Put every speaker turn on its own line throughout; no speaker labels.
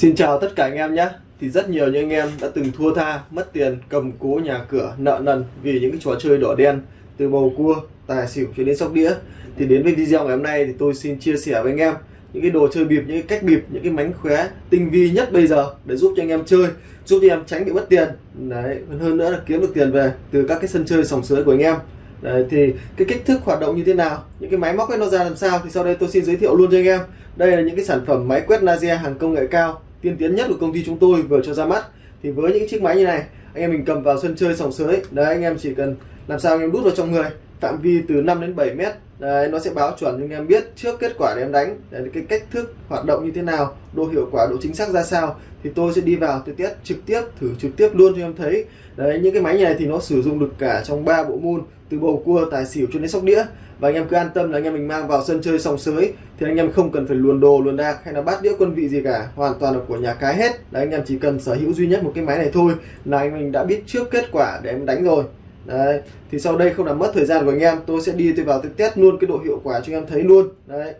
Xin chào tất cả anh em nhé. Thì rất nhiều những anh em đã từng thua tha, mất tiền, cầm cố nhà cửa, nợ nần vì những cái trò chơi đỏ đen từ bầu cua, tài xỉu cho đến sóc đĩa. Thì đến với video ngày hôm nay thì tôi xin chia sẻ với anh em những cái đồ chơi bịp, những cái cách bịp, những cái mánh khóe tinh vi nhất bây giờ để giúp cho anh em chơi giúp cho anh em tránh bị mất tiền. Đấy, hơn nữa là kiếm được tiền về từ các cái sân chơi sòng sới của anh em. Đấy, thì cái kích thước hoạt động như thế nào những cái máy móc ấy nó ra làm sao thì sau đây tôi xin giới thiệu luôn cho anh em. Đây là những cái sản phẩm máy quét laser hàng công nghệ cao tiên tiến nhất của công ty chúng tôi vừa cho ra mắt. Thì với những chiếc máy như này, anh em mình cầm vào sân chơi sòng sới đấy, anh em chỉ cần làm sao anh em đút vào trong người phạm vi từ 5 đến 7 mét. Đấy, nó sẽ báo chuẩn cho anh em biết trước kết quả để em đánh đấy, cái cách thức hoạt động như thế nào độ hiệu quả độ chính xác ra sao. Thì tôi sẽ đi vào tôi test trực tiếp thử trực tiếp luôn cho em thấy. Đấy những cái máy này thì nó sử dụng được cả trong ba bộ môn từ bầu cua tài xỉu cho đến sóc đĩa. Và anh em cứ an tâm là anh em mình mang vào sân chơi sòng sới thì anh em không cần phải luồn đồ luồn đạc hay là bát đĩa quân vị gì cả. Hoàn toàn là của nhà cái hết. Đấy anh em chỉ cần sở hữu duy nhất một cái máy này thôi là anh mình đã biết trước kết quả để em đánh rồi đấy, thì sau đây không làm mất thời gian của anh em, tôi sẽ đi tôi vào tôi test luôn cái độ hiệu quả cho anh em thấy luôn. Đấy.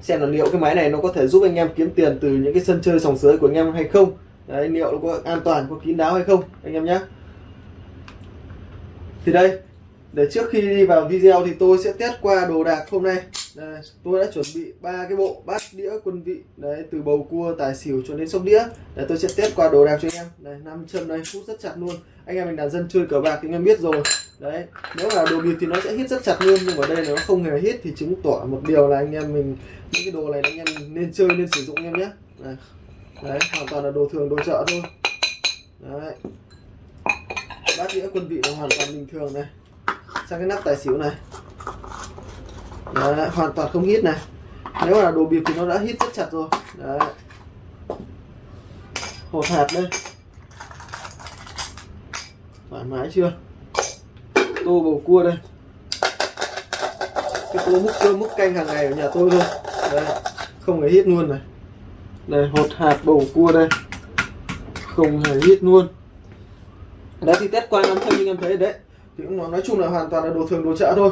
Xem là liệu cái máy này nó có thể giúp anh em kiếm tiền từ những cái sân chơi sòng sới của anh em hay không. Đấy, liệu nó có an toàn, có kín đáo hay không, anh em nhé. Thì đây, để trước khi đi vào video thì tôi sẽ test qua đồ đạc hôm nay đây, tôi đã chuẩn bị ba cái bộ bát đĩa quân vị đấy từ bầu cua tài xỉu cho đến sóc đĩa. Để tôi sẽ test qua đồ đạc cho anh em. Này năm chân đây hút rất chặt luôn. Anh em mình là dân chơi cờ bạc thì anh em biết rồi. Đấy nếu là đồ bịp thì nó sẽ hít rất chặt luôn nhưng ở đây nó không hề hít thì chứng tỏ một điều là anh em mình những cái đồ này anh em mình nên chơi nên sử dụng anh em nhé. Đấy. đấy hoàn toàn là đồ thường đồ chợ thôi. Đấy. Bát đĩa quân vị là hoàn toàn bình thường này. Sang cái nắp tài xỉu này. Đấy, hoàn toàn không hít này. Nếu là đồ bịp thì nó đã hít rất chặt rồi. Đấy. hột hạt đây. Thoải mái chưa? Tô bầu cua đây. Cái tô múc cơm múc canh hàng ngày ở nhà tôi thôi. Đây không hề hít luôn này. Đây hột hạt bầu cua đây. Không hề hít luôn. Đấy thì test qua năm chân nhưng em thấy đấy. Thì cũng nói chung là hoàn toàn là đồ thường đồ chợ thôi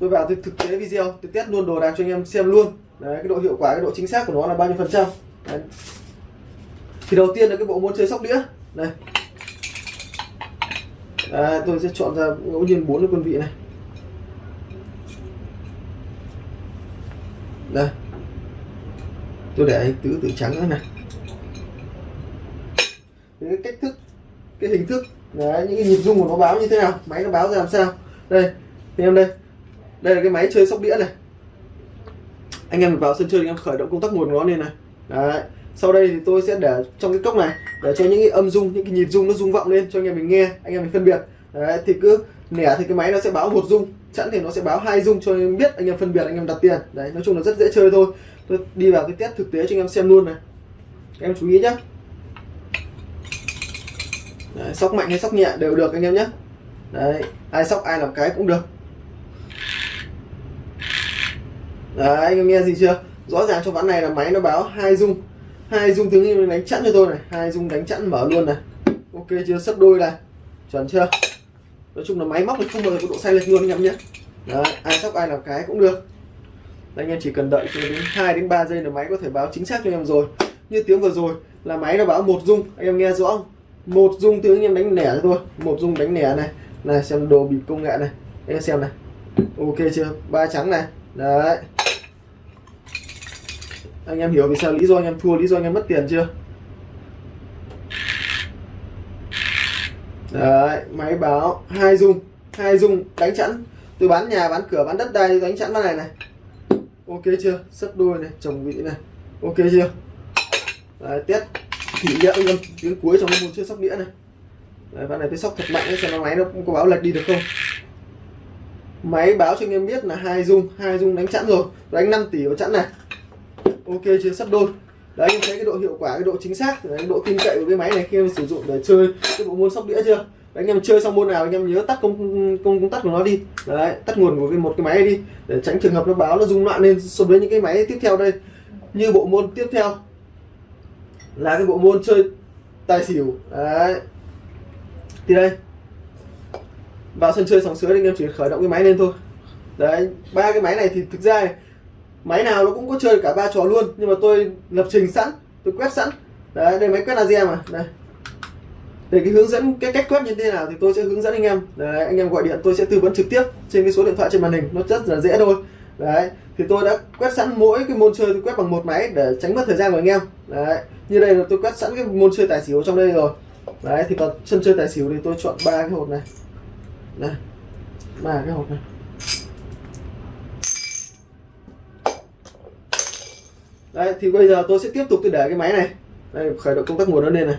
tôi vào tôi thực tế video tôi test luôn đồ đạc cho anh em xem luôn. Đấy cái độ hiệu quả cái độ chính xác của nó là bao nhiêu phần trăm. Đấy. thì đầu tiên là cái bộ môn chơi sóc đĩa. Này à, tôi sẽ chọn ra ngẫu nhiên bốn cái quân vị này. Đây. Tôi để tứ tử trắng nữa này. Cái cách thức cái hình thức đấy những cái nhịp rung của nó báo như thế nào máy nó báo ra làm sao. Đây thì em đây đây là cái máy chơi sóc đĩa này. Anh em vào sân chơi anh em khởi động công tắc nguồn nó lên này. Đấy. Sau đây thì tôi sẽ để trong cái cốc này để cho những cái âm rung những cái nhịp rung nó rung vọng lên cho anh em mình nghe anh em mình phân biệt. Đấy thì cứ nẻ thì cái máy nó sẽ báo một rung chẵn thì nó sẽ báo hai rung cho anh em biết anh em phân biệt anh em đặt tiền. Đấy nói chung là rất dễ chơi thôi. Tôi đi vào cái test thực tế cho anh em xem luôn này. Em chú ý nhé đấy, sóc mạnh hay sóc nhẹ đều được anh em nhé đấy ai sóc ai làm cái cũng được. Đấy anh em nghe gì chưa? Rõ ràng trong ván này là máy nó báo hai dung. Hai dung tiếng như đánh chẵn cho tôi này. Hai dung đánh chẵn mở luôn này. Ok chưa? Sấp đôi này. Chuẩn chưa? Nói chung là máy móc thì không bao giờ có độ sai lệch luôn anh em nhé. Đấy ai sóc ai làm cái cũng được. Đấy, anh em chỉ cần đợi cho đến 2 đến 3 giây là máy có thể báo chính xác cho em rồi. Như tiếng vừa rồi là máy nó báo một dung. Anh em nghe rõ không? Một dung tiếng anh em đánh lẻ tôi. Một dung đánh lẻ này. Này xem đồ bịp công nghệ này. Anh em xem này. Ok chưa? Ba trắng này. Đấy anh em hiểu vì sao lý do anh em thua lý do anh em mất tiền chưa? Đấy máy báo hai dung hai dung đánh chẵn. Tôi bán nhà bán cửa bán đất đai đánh chẵn bán này này. Ok chưa? Sấp đôi này chồng vị này. Ok chưa? Đấy, test thử nghiệm anh em tiếng cuối trong cái môn chơi sóc đĩa này. Đấy, ván này tôi sóc thật mạnh xem nó máy nó có báo lệch đi được không? Máy báo cho anh em biết là hai dung hai dung đánh chẵn rồi. Đánh 5 tỷ vào chẵn này ok chưa? Sắp đôi. Đấy anh thấy cái độ hiệu quả cái độ chính xác cái độ tin cậy của cái máy này khi em sử dụng để chơi cái bộ môn sóc đĩa chưa? Đấy, anh em chơi xong môn nào anh em nhớ tắt công công công tắt của nó đi. Đấy tắt nguồn của cái một cái máy đi để tránh trường hợp nó báo nó rung loạn lên so với những cái máy tiếp theo đây. Như bộ môn tiếp theo là cái bộ môn chơi tài xỉu. Đấy. Thì đây. Vào sân chơi sòng sới anh em chỉ khởi động cái máy lên thôi. Đấy ba cái máy này thì thực ra máy nào nó cũng có chơi cả ba trò luôn nhưng mà tôi lập trình sẵn tôi quét sẵn. Đấy đây máy quét laser mà đây. Để cái hướng dẫn cái cách quét như thế nào thì tôi sẽ hướng dẫn anh em. Đấy, anh em gọi điện tôi sẽ tư vấn trực tiếp trên cái số điện thoại trên màn hình nó rất là dễ thôi. Đấy thì tôi đã quét sẵn mỗi cái môn chơi tôi quét bằng một máy để tránh mất thời gian của anh em. Đấy như đây là tôi quét sẵn cái môn chơi tài xỉu trong đây rồi. Đấy thì còn sân chơi tài xỉu thì tôi chọn ba cái hột này. Đây, ba cái hột này. Đấy thì bây giờ tôi sẽ tiếp tục tôi để cái máy này. Đây khởi động công tắc nguồn nó lên này.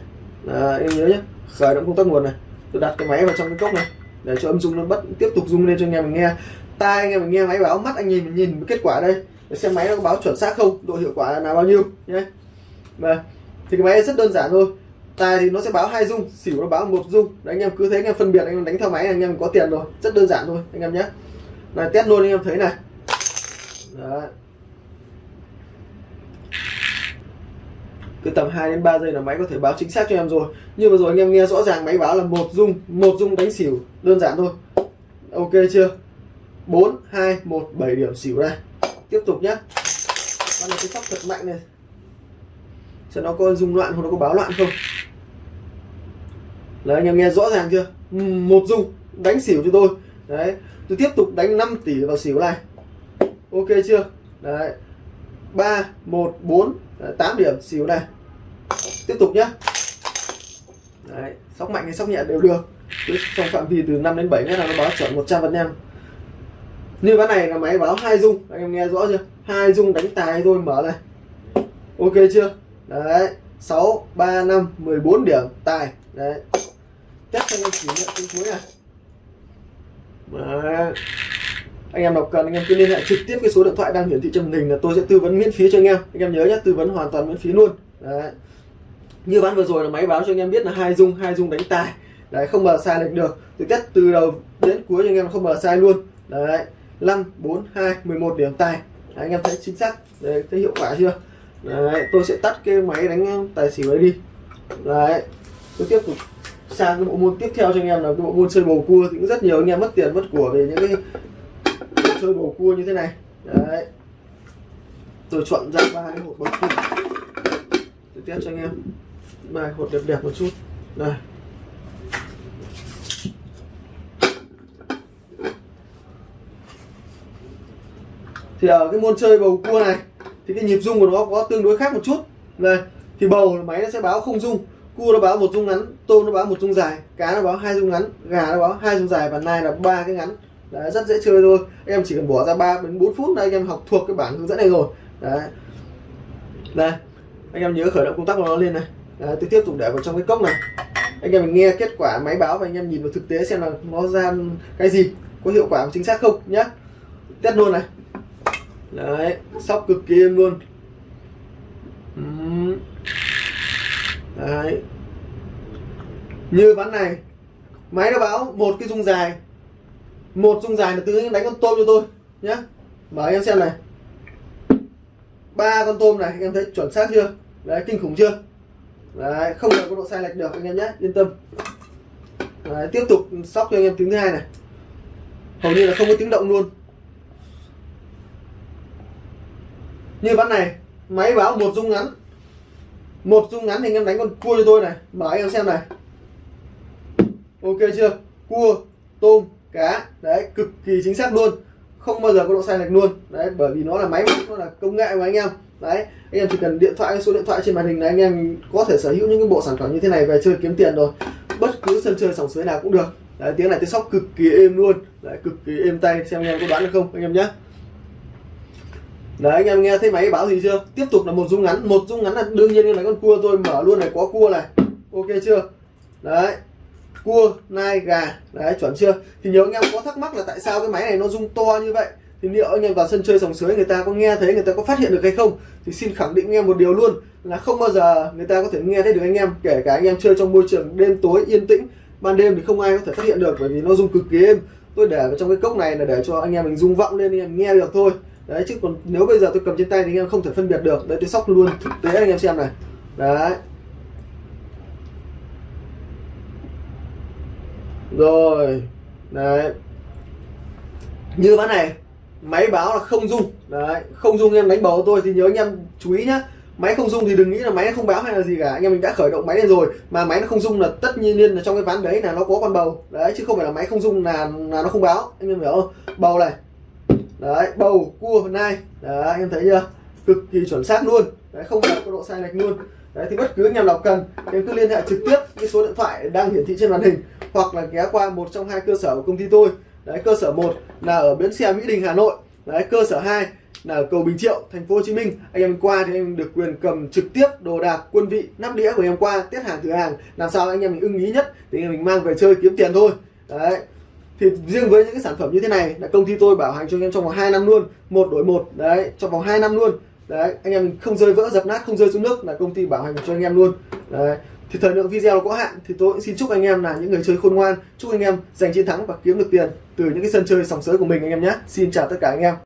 À, em nhớ nhé khởi động công tắc nguồn này. Tôi đặt cái máy vào trong cái cốc này. Để cho âm dung nó bắt tiếp tục rung lên cho anh em mình nghe. Tai anh em mình nghe máy báo mắt anh nhìn mình nhìn kết quả đây. Để xem máy nó có báo chuẩn xác không độ hiệu quả là bao nhiêu nhé và vâng. thì cái máy rất đơn giản thôi. Tài thì nó sẽ báo hai dung xỉu nó báo một dung. Đấy anh em cứ thế anh em phân biệt anh em đánh theo máy anh em có tiền rồi. Rất đơn giản thôi anh em nhé này test luôn anh em thấy này. Đấy cứ tầm 2 đến 3 giây là máy có thể báo chính xác cho em rồi. Như vừa rồi anh em nghe rõ ràng máy báo là một dung một dung đánh xỉu, đơn giản thôi. Ok chưa? 4 2 1 7 điểm xỉu đây. Tiếp tục nhá. Con này cái sóc thật mạnh này. Xem nó có rung loạn không nó có báo loạn không. Đấy, anh em nghe rõ ràng chưa? Một dung đánh xỉu cho tôi. Đấy, tôi tiếp tục đánh 5 tỷ vào xỉu này. Ok chưa? Đấy. 3 1 4 8 điểm. Xỉu này. Tiếp tục nhá. Đấy, sóc mạnh hay sóc nhẹ đều được. Trong phạm vi từ 5 đến 7 mét là nó báo chuẩn 100 phần trăm. Như ván này là máy báo hai dung. Anh em nghe rõ chưa? Hai dung đánh tài thôi, mở này. Ok chưa? Đấy 6 3 5 14 điểm, tài. Đấy. Test cho anh em kỷ niệm cuối này. Đấy anh em nào cần anh em cứ liên hệ trực tiếp cái số điện thoại đang hiển thị trên màn hình là tôi sẽ tư vấn miễn phí cho anh em. Anh em nhớ nhé tư vấn hoàn toàn miễn phí luôn. Đấy. Như ván vừa rồi là máy báo cho anh em biết là hai dung hai dung đánh tài. Đấy không mà sai lệch được. Từ test từ đầu đến cuối cho anh em không mà sai luôn. Đấy. 5 4 2 11 điểm tài. Đấy, anh em thấy chính xác. Đấy thấy hiệu quả chưa? Đấy tôi sẽ tắt cái máy đánh um, tài xỉu ấy đi. Đấy. Tôi tiếp tục sang cái bộ môn tiếp theo cho anh em là cái bộ môn chơi bầu cua. Thì cũng rất nhiều anh em mất tiền mất của về những cái chơi bầu cua như thế này. Đấy. Tôi chọn ra ba cái hộp bầu cua. Tôi test cho anh em. Ba hộp đẹp đẹp một chút. Đây. Thì ở cái môn chơi bầu cua này, thì cái nhịp rung của nó có tương đối khác một chút. Đây, thì bầu máy nó sẽ báo không rung. Cua nó báo một rung ngắn, tôm nó báo một rung dài, cá nó báo hai rung ngắn, gà nó báo hai rung dài và nai là ba cái ngắn đấy rất dễ chơi thôi. Em chỉ cần bỏ ra 3 đến 4 phút là anh em học thuộc cái bản hướng dẫn này rồi. Đấy. Đây anh em nhớ khởi động công tắc của nó lên này. Đấy, tôi tiếp tục để vào trong cái cốc này. Anh em mình nghe kết quả máy báo và anh em nhìn vào thực tế xem là nó ra cái gì có hiệu quả chính xác không nhá. Test luôn này. Đấy sóc cực kỳ êm luôn. Đấy. Như ván này máy nó báo một cái dung dài một dung dài là từ đánh con tôm cho tôi nhá. Mở em xem này. Ba con tôm này anh em thấy chuẩn xác chưa? Đấy kinh khủng chưa? Đấy không có độ sai lệch được anh em nhé yên tâm. Đấy, tiếp tục sóc cho anh em tiếng thứ hai này. Hầu như là không có tiếng động luôn. Như ván này máy báo một dung ngắn. Một dung ngắn thì anh em đánh con cua cho tôi này. Mở anh em xem này. Ok chưa? Cua tôm cá đấy, cực kỳ chính xác luôn. Không bao giờ có độ sai lệch luôn. Đấy, bởi vì nó là máy nó là công nghệ mà anh em. Đấy, anh em chỉ cần điện thoại, số điện thoại trên màn hình này, anh em có thể sở hữu những cái bộ sản phẩm như thế này về chơi kiếm tiền rồi. Bất cứ sân chơi sòng suối nào cũng được. Đấy, tiếng này tiếng sóc cực kỳ êm luôn. Đấy, cực kỳ êm tay. Xem anh em có đoán được không, anh em nhé. Đấy, anh em nghe thấy máy báo gì chưa? Tiếp tục là một dung ngắn. Một dung ngắn là đương nhiên là con cua tôi mở luôn này, có cua này. Ok chưa? Đấy cua, nai, gà. Đấy, chuẩn chưa? Thì nhiều anh em có thắc mắc là tại sao cái máy này nó rung to như vậy? Thì liệu anh em vào sân chơi sòng sới người ta có nghe thấy, người ta có phát hiện được hay không? Thì xin khẳng định anh em một điều luôn, là không bao giờ người ta có thể nghe thấy được anh em, kể cả anh em chơi trong môi trường đêm tối, yên tĩnh. Ban đêm thì không ai có thể phát hiện được, bởi vì nó rung cực kỳ êm. Tôi để vào trong cái cốc này là để cho anh em mình rung vọng lên, anh em nghe được thôi. Đấy, chứ còn nếu bây giờ tôi cầm trên tay thì anh em không thể phân biệt được. Đấy, tôi sóc luôn thực tế anh em xem này. Đấy. Rồi, đấy. Như ván này, máy báo là không dung đấy, không dung em đánh bầu tôi thì nhớ anh em chú ý nhá. Máy không dung thì đừng nghĩ là máy không báo hay là gì cả. Anh em mình đã khởi động máy lên rồi, mà máy nó không dung là tất nhiên là trong cái ván đấy là nó có con bầu. Đấy, chứ không phải là máy không dung là là nó không báo. Anh em hiểu không? Bầu này. Đấy, bầu, cua, nai. Đấy, anh em thấy chưa? Cực kỳ chuẩn xác luôn. Đấy, không có độ sai lệch luôn. Đấy, thì bất cứ anh em nào cần, em cứ liên hệ trực tiếp cái số điện thoại đang hiển thị trên màn hình hoặc là ghé qua một trong hai cơ sở của công ty tôi. Đấy, cơ sở 1 là ở bến xe Mỹ Đình, Hà Nội. Đấy, cơ sở 2 là ở cầu Bình Triệu, thành phố Hồ Chí Minh. Anh em qua thì anh em được quyền cầm trực tiếp đồ đạc, quân vị, nắp đĩa của em qua, tiết hàng thử hàng. Làm sao anh em mình ưng ý nhất thì anh em mình mang về chơi kiếm tiền thôi. Đấy. Thì riêng với những cái sản phẩm như thế này là công ty tôi bảo hành cho anh em trong vòng 2 năm luôn. Một đổi một, đấy, trong vòng 2 năm luôn. Đấy, anh em không rơi vỡ dập nát, không rơi xuống nước là công ty bảo hành cho anh em luôn. Đấy thì thời lượng video nó có hạn, thì tôi cũng xin chúc anh em là những người chơi khôn ngoan, chúc anh em giành chiến thắng và kiếm được tiền từ những cái sân chơi sòng sới của mình anh em nhé. Xin chào tất cả anh em.